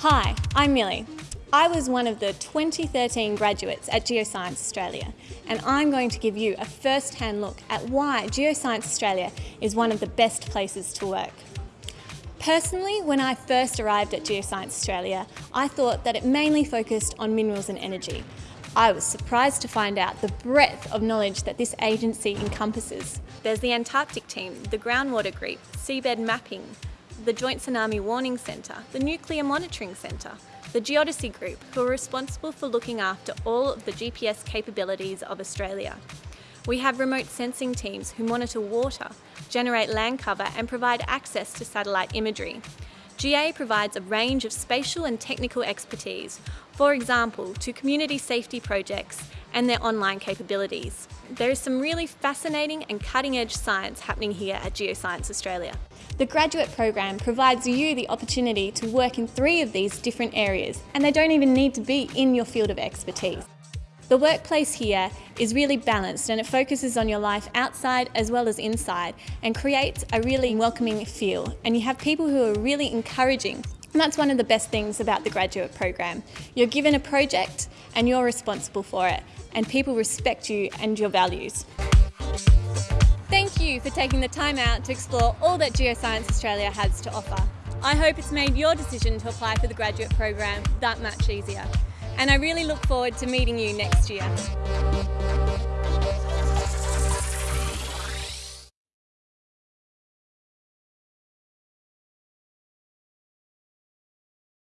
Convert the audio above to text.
Hi, I'm Millie. I was one of the 2013 graduates at Geoscience Australia and I'm going to give you a first-hand look at why Geoscience Australia is one of the best places to work. Personally, when I first arrived at Geoscience Australia, I thought that it mainly focused on minerals and energy. I was surprised to find out the breadth of knowledge that this agency encompasses. There's the Antarctic team, the groundwater group, seabed mapping, the Joint Tsunami Warning Centre, the Nuclear Monitoring Centre, the Geodesy Group, who are responsible for looking after all of the GPS capabilities of Australia. We have remote sensing teams who monitor water, generate land cover and provide access to satellite imagery. GA provides a range of spatial and technical expertise, for example, to community safety projects and their online capabilities. There is some really fascinating and cutting-edge science happening here at Geoscience Australia. The graduate program provides you the opportunity to work in three of these different areas, and they don't even need to be in your field of expertise. The workplace here is really balanced and it focuses on your life outside as well as inside and creates a really welcoming feel. And you have people who are really encouraging. And that's one of the best things about the graduate program. You're given a project and you're responsible for it and people respect you and your values. Thank you for taking the time out to explore all that Geoscience Australia has to offer. I hope it's made your decision to apply for the graduate program that much easier and I really look forward to meeting you next year.